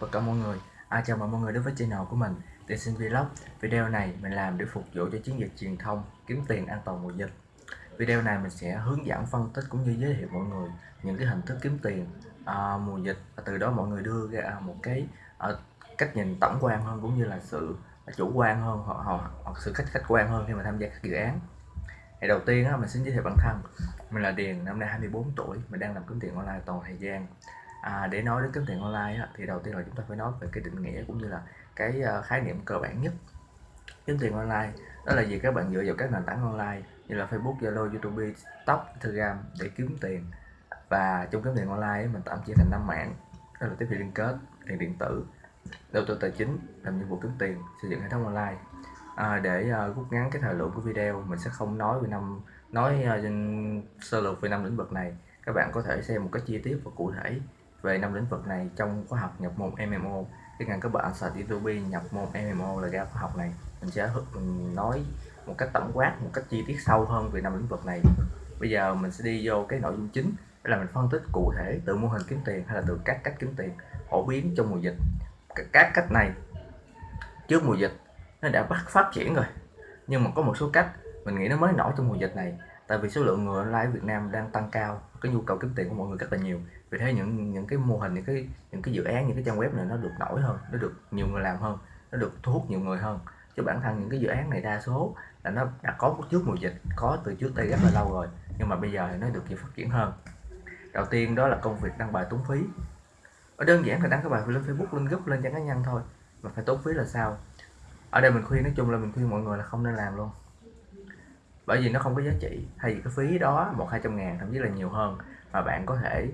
tất cả mọi người. À, Chào mừng mọi người đến với channel của mình Tiên sinh Vlog. Video này mình làm để phục vụ cho chiến dịch truyền thông kiếm tiền an toàn mùa dịch. Video này mình sẽ hướng dẫn phân tích cũng như giới thiệu mọi người những cái hình thức kiếm tiền à, mùa dịch. Và từ đó mọi người đưa ra một cái à, cách nhìn tổng quan hơn cũng như là sự chủ quan hơn hoặc, hoặc, hoặc sự khách khách quan hơn khi mà tham gia các dự án. Thì đầu tiên á, mình xin giới thiệu bản thân. Mình là Điền năm nay 24 tuổi mình đang làm kiếm tiền online toàn thời gian à, để nói đến kiếm tiền online á, thì đầu tiên là chúng ta phải nói về cái định nghĩa cũng như là cái ờ, khái niệm cơ bản nhất. Kiếm tiền online đó là gì các bạn dựa vào các nền tảng online như là Facebook, Zalo, YouTube, TikTok, Telegram để kiếm tiền. Và trong kiếm tiền online ấy, mình tạm chia thành năm mạng đó là tiếp thị liên kết, tiền điện tử, đầu tư tài chính, làm nhiệm vụ kiếm tiền, xây dựng hệ thống online. À, để uh, rút ngắn cái thời lượng của video mình sẽ không nói về năm nói uh, sơ lược về năm lĩnh vực này. Các bạn có thể xem một cách chi tiết và cụ thể về năm lĩnh vực này, trong khóa học nhập môn MMO cái ngành các bạn sở YouTube nhập môn MMO là ra khóa học này. Mình sẽ mình nói một cách tổng quát, một cách chi tiết sâu hơn về năm lĩnh vực này. Bây giờ mình sẽ đi vô cái nội dung chính, đó là mình phân tích cụ thể từ mô hình kiếm tiền hay là từ các cách kiếm tiền, phổ biến trong mùa dịch. Các cách này, trước mùa dịch nó đã bắt phát triển rồi, nhưng mà có một số cách mình nghĩ nó mới nổi trong mùa dịch này tại vì số lượng người online ở Việt Nam đang tăng cao, cái nhu cầu kiếm tiền của mọi người rất là nhiều. Vì thế những những cái mô hình, những cái những cái dự án, những cái trang web này nó được nổi hơn, nó được nhiều người làm hơn, nó được thu hút nhiều người hơn. Chứ bản thân những cái dự án này đa số là nó đã có trước mùa dịch, có từ trước đây rất là lâu rồi, nhưng mà bây giờ thì nó được phát triển hơn. Đầu tiên đó là công việc đăng bài tốn phí. Ở đơn giản là đăng cái bài lên Facebook, lên group, lên trang cá nhân thôi, mà phải tốn phí là sao? Ở đây mình khuyên, nói chung là mình khuyên mọi người là không nên làm luôn bởi vì nó không có giá trị. Thay vì cái phí đó một hai trăm ngàn, thậm chí là nhiều hơn, mà bạn có thể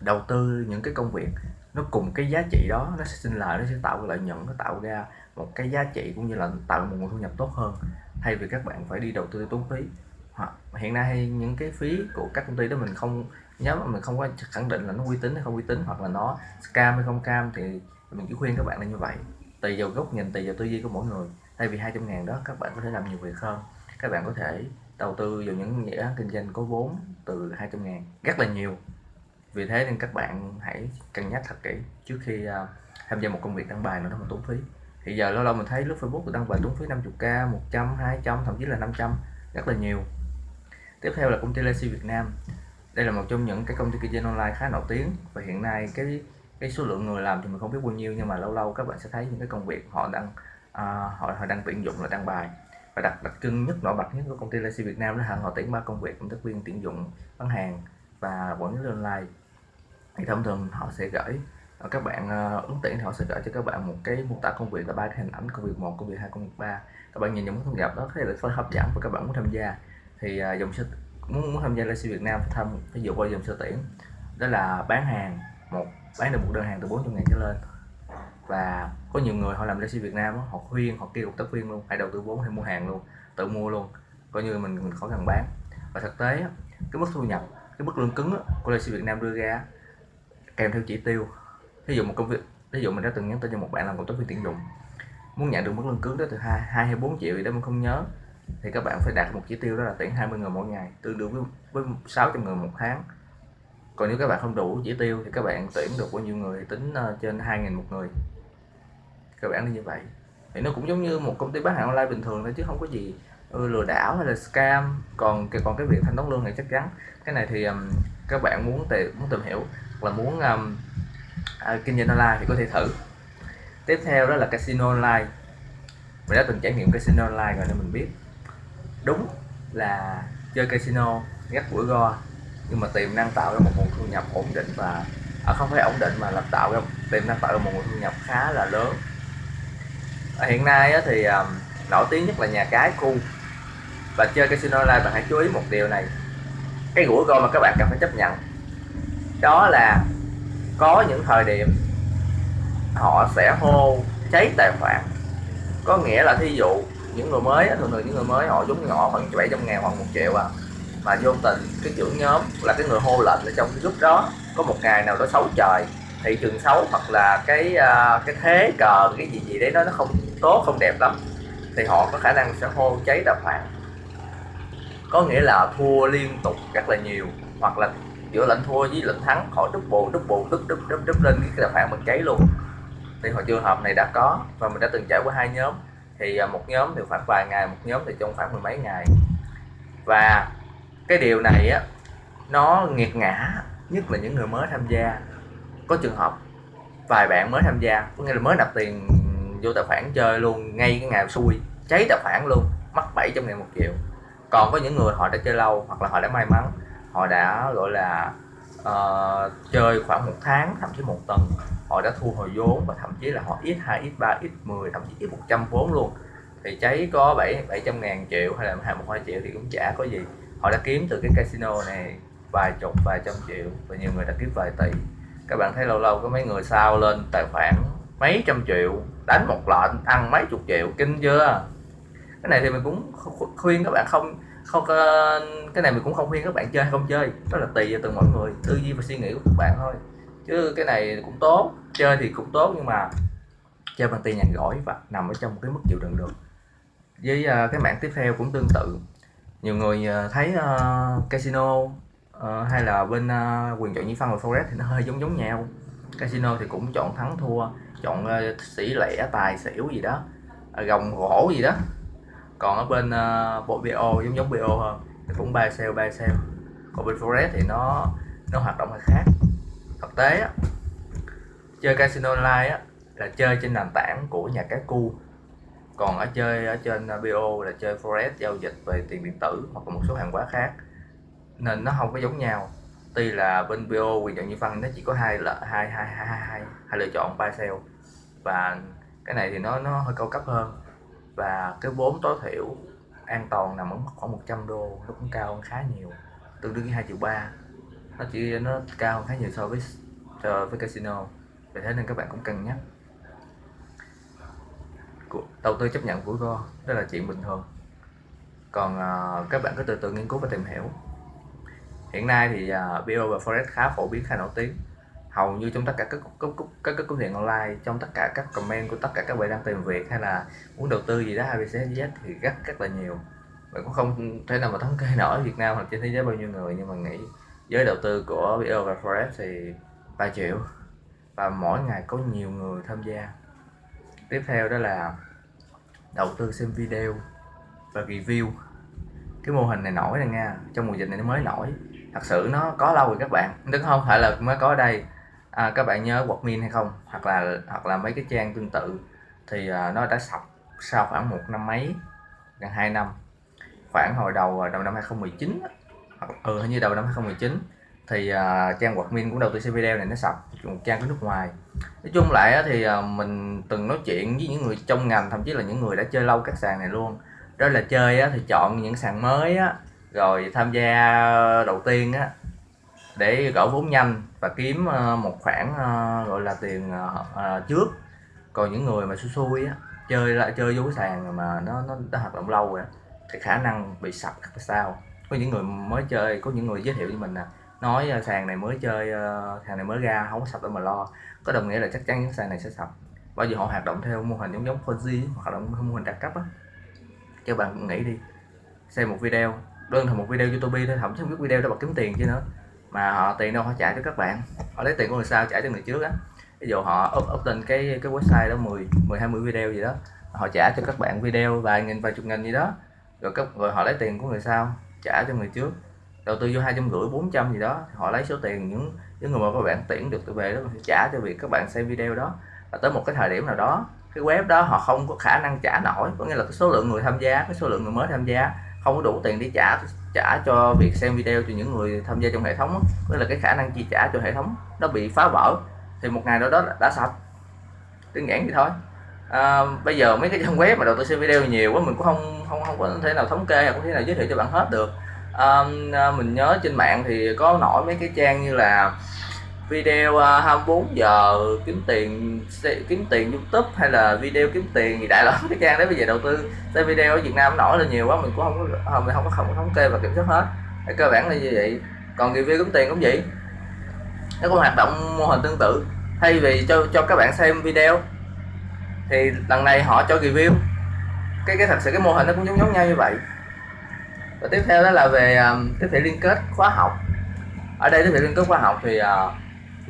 đầu tư những cái công việc, nó cùng cái giá trị đó, nó sẽ sinh lời, nó sẽ tạo cái lợi nhuận, nó tạo ra một cái giá trị cũng như là tạo một nguồn thu nhập tốt hơn. Thay vì các bạn phải đi đầu tư tốn phí. Hoặc hiện nay những cái phí của các công ty đó mình không nhớ mà mình không có khẳng định là nó uy tín hay không uy tín, hoặc là nó scam hay không cam thì mình chỉ khuyên các bạn là như vậy. Tùy vào góc nhìn, tùy vào tư duy của mỗi người. Thay vì 200 ngàn đó, các bạn có thể làm nhiều việc hơn các bạn có thể đầu tư vào những dự án kinh doanh có vốn từ 200 ngàn. Rất là nhiều. Vì thế nên các bạn hãy cân nhắc thật kỹ trước khi uh, tham gia một công việc đăng bài nó không tốn phí. Thì giờ lâu lâu mình thấy lướt Facebook đăng bài tốn phí 50k 100 200 thậm chí là 500 rất là nhiều. Tiếp theo là công ty Lexi Việt Nam. Đây là một trong những cái công ty kinh doanh online khá nổi tiếng và hiện nay cái cái số lượng người làm thì mình không biết bao nhiêu nhưng mà lâu lâu các bạn sẽ thấy những cái công việc họ đang uh, à, họ họ đang tuyển dụng là đăng bài và đặc đặc trưng nhất nổi bật nhất của công ty Lexi Việt Nam đó là họ tuyển ba công việc công tác viên tuyển dụng bán hàng và quản lý online. Thì thông thường họ sẽ gửi ờ, các bạn ờ, ứng tuyển thì họ sẽ gửi cho các bạn một cái mô tả công việc là ba cái hình ảnh công việc một công việc hai công việc ba. Các bạn nhìn những thông gặp đó thấy là phải hấp dẫn và các bạn muốn tham gia. Thì ờ, dòng sơ muốn, muốn tham gia Lexi Việt Nam phải tham ví dụ qua dòng sơ tuyển. Đó là bán hàng một bán được một đơn hàng từ 400 ngàn trở lên và có nhiều người họ làm Lexi Việt Nam họ khuyên, họ kêu cộng tác viên luôn hãy đầu tư vốn hay mua hàng luôn, tự mua luôn. Coi như mình mình khó cần bán. Và thực tế cái mức thu nhập, cái mức lương cứng của Lexi Việt Nam đưa ra kèm theo chỉ tiêu. Ví dụ một công việc ví dụ mình đã từng nhắn tin cho một bạn làm cộng tác viên tuyển dụng, muốn nhận được mức lương cứng đó từ hai hai hay bốn triệu gì đó mình không nhớ, thì các bạn phải đạt một chỉ tiêu đó là tuyển 20 người mỗi ngày, tương đương với với 600 người một tháng. Còn nếu các bạn không đủ chỉ tiêu thì các bạn tuyển được bao nhiêu người? Tính ờ, trên 2.000 một người các bạn như vậy. Thì nó cũng giống như một công ty bán hàng online bình thường thôi chứ không có gì ừ, lừa đảo hay là scam. Còn còn cái việc thanh toán lương này chắc chắn. Cái này thì um, các bạn muốn tìm muốn tìm hiểu là muốn um, à, kinh doanh online thì có thể thử. Tiếp theo đó là casino online. Mình đã từng trải nghiệm casino online rồi nên mình biết. Đúng là chơi casino rất bữa go nhưng mà tiềm năng tạo ra một nguồn thu nhập ổn định và à, không phải ổn định mà là tạo ra tiềm năng tạo ra một nguồn thu nhập khá là lớn hiện nay thì um, nổi tiếng nhất là nhà cái khu. Và chơi casino online bạn hãy chú ý một điều này. Cái rủi ro mà các bạn cần phải chấp nhận đó là có những thời điểm họ sẽ hô cháy tài khoản. Có nghĩa là thí dụ những người mới thường thường những người mới họ giống nhỏ khoảng 700 ngàn hoặc một triệu à mà vô tình cái trưởng nhóm là cái người hô lệnh ở trong cái group đó có một ngày nào đó xấu trời thị trường xấu hoặc là cái uh, cái thế cờ cái gì gì đấy nó nó không tốt không đẹp lắm thì họ có khả năng sẽ hô cháy đập khoản. Có nghĩa là thua liên tục rất là nhiều hoặc là giữa lệnh thua với lệnh thắng họ đúc bộ đúc bộ đúc đúc đúc đúc lên cái đập khoản mình cháy luôn. Thì họ trường hợp này đã có và mình đã từng trải qua hai nhóm thì à, một nhóm thì khoảng vài ngày một nhóm thì trong khoảng mười mấy ngày. Và cái điều này á nó nghiệt ngã nhất là những người mới tham gia có trường hợp vài bạn mới tham gia có nghĩa là mới nạp tiền vô tài khoản chơi luôn ngay cái ngày xui cháy tài khoản luôn mất 700 ngàn một triệu. Còn có những người họ đã chơi lâu hoặc là họ đã may mắn họ đã gọi là uh, chơi khoảng một tháng thậm chí một tuần họ đã thu hồi vốn và thậm chí là họ ít 2 ít 3 ít 10 thậm chí ít 100 vốn luôn. Thì cháy có 7 700 ngàn triệu hay là hai một hai triệu thì cũng chả có gì. Họ đã kiếm từ cái casino này vài chục vài trăm triệu và nhiều người đã kiếm vài tỷ các bạn thấy lâu lâu có mấy người sao lên tài khoản mấy trăm triệu đánh một lệnh ăn mấy chục triệu kinh chưa? Cái này thì mình cũng khuyên các bạn không không cái này mình cũng không khuyên các bạn chơi hay không chơi đó là tùy vào từng mọi người tư duy và suy nghĩ của các bạn thôi. Chứ cái này cũng tốt chơi thì cũng tốt nhưng mà chơi bằng tiền nhàn gỏi và nằm ở trong một cái mức chịu đựng được. Với à, cái mảng tiếp theo cũng tương tự. Nhiều người à, thấy uh, casino Ờ, hay là bên uh, quyền chọn nhị phân và forex thì nó hơi giống giống nhau. Casino thì cũng chọn thắng thua chọn uh, sĩ lẻ tài xỉu gì đó gồng gỗ gì đó. Còn ở bên uh, bộ BO giống giống BO hơn thì cũng ba sale ba sale. Còn bên forex thì nó nó hoạt động hơi khác. Thực tế á, chơi casino online á, là chơi trên nền tảng của nhà cái cu. Còn ở chơi ở trên BO là chơi forex giao dịch về tiền điện tử hoặc là một số hàng hóa khác nên nó không có giống nhau. Tuy là bên BO quyền chọn như phân nó chỉ có hai là hai hai hai hai hai lựa chọn buy sell và cái này thì nó nó hơi cao cấp hơn. Và cái vốn tối thiểu an toàn nằm ở khoảng 100 đô nó cũng cao hơn khá nhiều tương đương với hai triệu ba. Nó chỉ nó cao hơn khá nhiều so với so với casino. Vì thế nên các bạn cũng cân nhắc. Đầu tư chấp nhận rủi ro đó là chuyện bình thường. Còn uh, các bạn cứ từ từ nghiên cứu và tìm hiểu hiện nay thì à, uh, BO và Forex khá phổ biến khá nổi tiếng. Hầu như trong tất cả các các các các công việc online trong tất cả các comment của tất cả các bạn đang tìm việc hay là muốn đầu tư gì đó ABCZ thì rất rất là nhiều. Bạn cũng không thể nào mà thống kê nổi Việt Nam hoặc trên thế giới bao nhiêu người nhưng mà nghĩ giới đầu tư của BO và Forex thì 3 triệu. Và mỗi ngày có nhiều người tham gia. Tiếp theo đó là đầu tư xem video và review. Cái mô hình này nổi này nha trong mùa dịch này nó mới nổi thật sự nó có lâu rồi các bạn. Đúng không phải là mới có ở đây. À, các bạn nhớ Walkmin hay không? Hoặc là hoặc là mấy cái trang tương tự. Thì à, nó đã sập sau khoảng một năm mấy gần 2 năm. Khoảng hồi đầu à, đầu năm 2019 hoặc ừ hình như đầu năm 2019 thì uh, trang min cũng đầu tư xem video này nó sập một trang của nước ngoài. Nói chung lại thì uh, mình từng nói chuyện với những người trong ngành thậm chí là những người đã chơi lâu các sàn này luôn. Đó là chơi thì chọn những sàn mới á, rồi tham gia ờ, đầu tiên á, để gỡ vốn nhanh và kiếm ờ, một khoản ờ, gọi là tiền trước. Còn những người mà xui xui á, chơi lại, chơi vô cái sàn mà nó nó đã hoạt động lâu rồi thì khả năng bị sập là sao. Có những người mới chơi, có những người giới thiệu với mình nè, nói sàn này mới chơi sàn này mới ra không có sập đâu mà lo. Có đồng nghĩa là chắc chắn những sàn này sẽ sập. Bởi vì họ hoạt động theo mô hình giống giống Ponzi hoạt động theo mô hình đặc cấp á. Cho bạn nghĩ đi, xem một video đơn thuần một video youtube thôi không chứ không biết video đó bật kiếm tiền chứ nữa. Mà họ tiền đâu họ trả cho các bạn. Họ lấy tiền của người sau trả cho người trước á. Ví dụ họ up, up lên cái cái website đó 10 10 20 video gì đó họ trả cho các bạn video vài nghìn vài chục nghìn gì đó. Rồi cấp rồi họ lấy tiền của người sau trả cho người trước. Đầu tư vô hai trăm rưỡi bốn trăm gì đó họ lấy số tiền những những người mà các bạn tuyển được về đó trả cho việc các bạn xem video đó. Và tới một cái thời điểm nào đó cái web đó họ không có khả năng trả nổi. Có nghĩa là cái số lượng người tham gia cái số lượng người mới tham gia không có đủ tiền để trả trả cho việc xem video cho những người tham gia trong hệ thống với là cái khả năng chi trả cho hệ thống nó bị phá vỡ thì một ngày đó đó đã sạch. Đơn giản vậy thôi. À, bây giờ mấy cái trang web mà đầu tư xem video nhiều quá mình cũng không không không có thể nào thống kê không có thể nào giới thiệu cho bạn hết được. À, mình nhớ trên mạng thì có nổi mấy cái trang như là video à, 24 giờ kiếm tiền kiếm tiền YouTube hay là video kiếm tiền gì đại loại cái trang đấy. Bây giờ đầu tư xem video ở Việt Nam nổi lên nhiều quá mình cũng không có mình không có không thống kê và kiểm soát hết. Cái cơ bản là như vậy. Còn review kiếm tiền cũng vậy. Nó cũng hoạt động mô hình tương tự. Thay vì cho cho các bạn xem video thì lần này họ cho review. Cái cái thật sự cái mô hình nó cũng giống giống nhau như vậy. Và tiếp theo đó là về um, tiếp thị liên kết khóa học. Ở đây tiếp thị liên kết khóa học thì uh,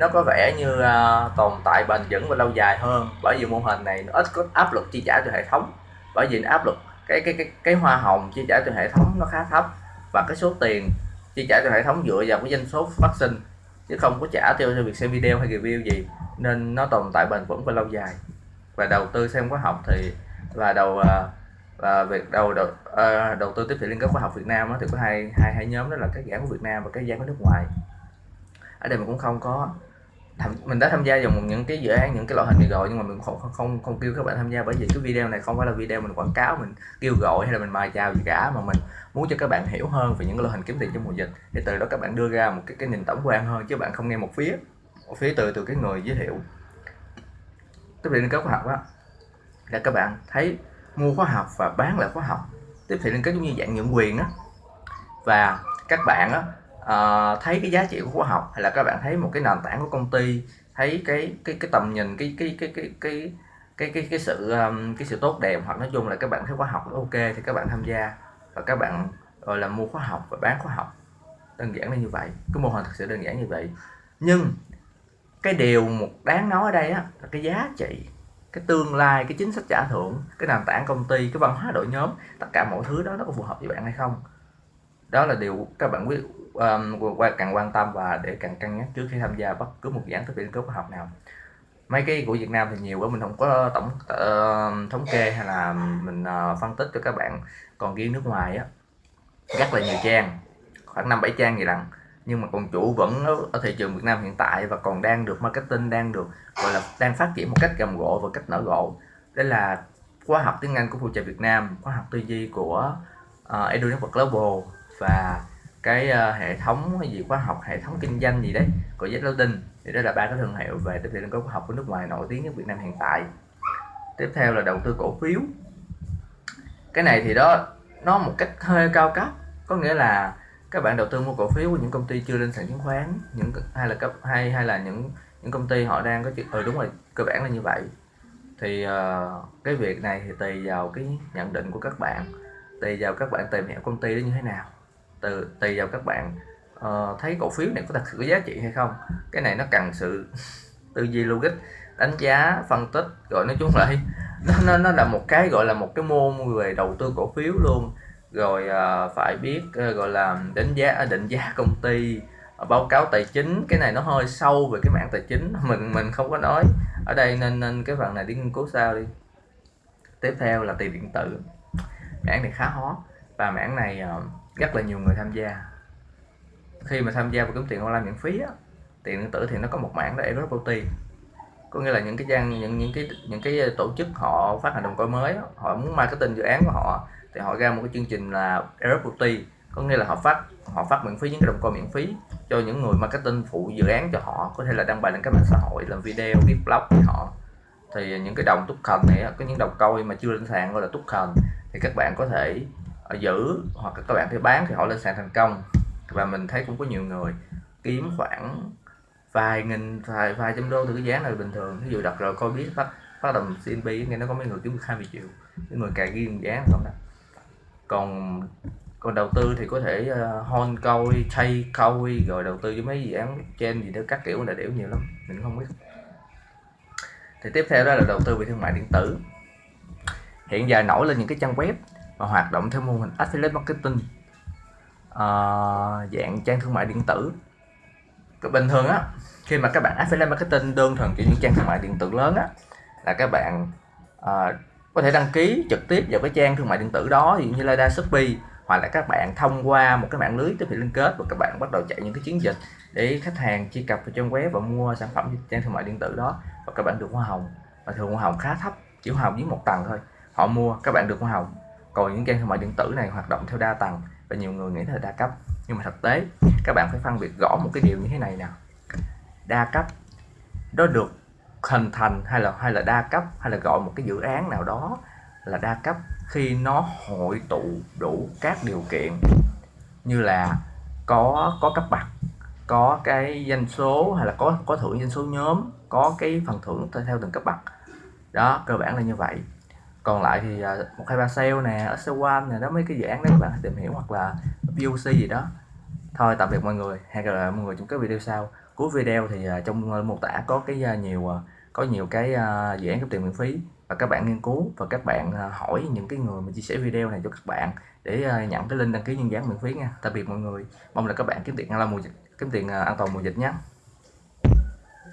nó có vẻ như uh, tồn tại bền vững và lâu dài hơn bởi vì mô hình này nó ít có áp lực chi trả cho hệ thống. Bởi vì áp lực cái cái cái cái hoa hồng chi trả cho hệ thống nó khá thấp và cái số tiền chi trả cho hệ thống dựa vào cái doanh số phát sinh chứ không có trả theo cho việc xem video hay review gì. Nên nó tồn tại bền vững và lâu dài. Và đầu tư xem khóa học thì là đầu uh, và việc đầu đầu, uh, đầu tư tiếp thị liên kết khoa học Việt Nam đó, thì có hai hai hai nhóm đó là các giảng của Việt Nam và các giảng của nước ngoài. Ở đây mình cũng không có tham, mình đã tham gia vào một những cái dự án những cái loại hình này rồi nhưng mà mình không không không, không kêu các bạn tham gia bởi vì cái video này không phải là video mình quảng cáo mình kêu gọi hay là mình mời chào gì cả mà mình muốn cho các bạn hiểu hơn về những cái loại hình kiếm tiền trong mùa dịch. Thì từ đó các bạn đưa ra một cái cái nhìn tổng quan hơn chứ bạn không nghe một phía một phía từ từ cái người giới thiệu. Tiếp theo liên kết khoa học á là các bạn thấy mua khóa học và bán lại khóa học. Tiếp thị liên kết giống như dạng nhượng quyền á và các bạn á Ờ, thấy cái giá trị của khóa học hay là các bạn thấy một cái nền tảng của công ty thấy cái cái cái tầm nhìn cái cái cái cái cái cái cái, cái sự um, cái sự tốt đẹp hoặc nói chung là các bạn thấy khóa học nó ok thì các bạn tham gia và các bạn gọi là mua khóa học và bán khóa học. Đơn giản là như vậy cái mô hình thật sự đơn giản như vậy. Nhưng cái điều một đáng nói ở đây á, là cái giá trị cái tương lai cái chính sách trả thưởng cái nền tảng công ty cái văn hóa đội nhóm tất cả mọi thứ đó nó có phù hợp với bạn hay không? Đó là điều các bạn quyết um, càng quan tâm và để càng cân nhắc trước khi tham gia bất cứ một dự án thực hiện cấp học nào. Mấy cái của Việt Nam thì nhiều quá mình không có tổng uh, thống kê hay là mình uh, phân tích cho các bạn. Còn riêng nước ngoài á rất là nhiều trang khoảng năm bảy trang gì lần nhưng mà còn chủ vẫn ở thị trường Việt Nam hiện tại và còn đang được marketing đang được gọi là đang phát triển một cách rầm rộ và cách nở rộ đây là khóa học tiếng Anh của phụ trợ Việt Nam khóa học tư duy của uh, Edu Network Global và cái uh, hệ thống hay gì khoa học hệ thống kinh doanh gì đấy của Jack Loading thì đó là ba cái thương hiệu về tiếp thị khoa học của nước ngoài nổi tiếng nhất Việt Nam hiện tại. Tiếp theo là đầu tư cổ phiếu. Cái này thì đó nó một cách hơi cao cấp có nghĩa là các bạn đầu tư mua cổ phiếu của những công ty chưa lên sàn chứng khoán những hay là cấp hay hay là những những công ty họ đang có chuyện ừ ờ, đúng rồi cơ bản là như vậy. Thì uh, cái việc này thì tùy vào cái nhận định của các bạn tùy vào các bạn tìm hiểu công ty đó như thế nào từ tùy vào các bạn. Uh, thấy cổ phiếu này có thật sự có giá trị hay không? Cái này nó cần sự tư duy logic đánh giá phân tích rồi nói chung lại nó, nó nó là một cái gọi là một cái môn về đầu tư cổ phiếu luôn. Rồi uh, phải biết uh, gọi là đánh giá à, định giá công ty uh, báo cáo tài chính. Cái này nó hơi sâu về cái mảng tài chính mình mình không có nói. Ở đây nên nên cái phần này đi nghiên cứu sao đi. Tiếp theo là tiền điện tử. Mảng này khá hot. Và mảng này uh, rất là nhiều người tham gia. Khi mà tham gia vào kiếm tiền online miễn phí á, tiền điện tử thì nó có một mảng đó Airdrop có nghĩa là những cái trang những những cái những cái tổ chức họ phát hành đồng coin mới họ muốn marketing dự án của họ thì họ ra một cái chương trình là Airdrop có nghĩa là họ phát họ phát miễn phí những cái đồng coin miễn phí cho những người marketing phụ dự án cho họ có thể là đăng bài lên các mạng xã hội làm video viết blog với họ. Thì những cái đồng token này có những đồng coin mà chưa lên sàn gọi là token thì các bạn có thể họ giữ hoặc các bạn thấy bán thì họ lên sàn thành công. Và mình thấy cũng có nhiều người kiếm khoảng vài nghìn vài vài trăm đô từ cái giá này bình thường. Ví dụ đặt rồi coi biết bắt bắt đầu CNB nghe nó có mấy người kiếm được 20 triệu. Những người cài ghi giá không đó. Còn còn đầu tư thì có thể ờ, uh, hon coi chay coi rồi đầu tư với mấy dự án trên gì đó các kiểu là đều nhiều lắm. Mình không biết. Thì tiếp theo đó là đầu tư về thương mại điện tử. Hiện giờ nổi lên những cái trang web và hoạt động theo mô hình affiliate marketing uh, dạng trang thương mại điện tử. Bình thường á khi mà các bạn affiliate marketing đơn thuần cho những trang thương mại điện tử lớn á là các bạn uh, có thể đăng ký trực tiếp vào cái trang thương mại điện tử đó ví dụ như Lazada, Shopee hoặc là các bạn thông qua một cái mạng lưới tiếp thị liên kết và các bạn bắt đầu chạy những cái chiến dịch để khách hàng truy cập vào trang web và mua sản phẩm trang thương mại điện tử đó và các bạn được hoa hồng. Và thường hoa hồng khá thấp chỉ hoa hồng dưới một tầng thôi họ mua các bạn được hoa hồng còn những game thương mại điện tử này hoạt động theo đa tầng và nhiều người nghĩ là đa cấp. Nhưng mà thực tế, các bạn phải phân biệt rõ một cái điều như thế này nào đa cấp, đó được hình thành hay là hay là đa cấp, hay là gọi một cái dự án nào đó là đa cấp khi nó hội tụ đủ các điều kiện như là có có cấp bậc, có cái doanh số hay là có có thưởng doanh số nhóm, có cái phần thưởng theo từng cấp bậc. Đó, cơ bản là như vậy còn lại thì à, một hai ba sale nè, ở sale nè, đó, mấy cái dự án đấy các bạn tìm hiểu hoặc là VOC gì đó. Thôi, tạm biệt mọi người. Hẹn gặp lại mọi người trong các video sau. Cuối video thì à, trong mô tả có cái à, nhiều có nhiều cái dự án cấp tiền miễn phí. Và các bạn nghiên cứu và các bạn hỏi những cái người mà chia sẻ video này cho các bạn để nhận cái link đăng ký nhân dáng miễn phí nha. Tạm biệt mọi người. Mong là các bạn kiếm tiền an toàn mùa dịch, kiếm tiền an toàn mùa dịch nhé.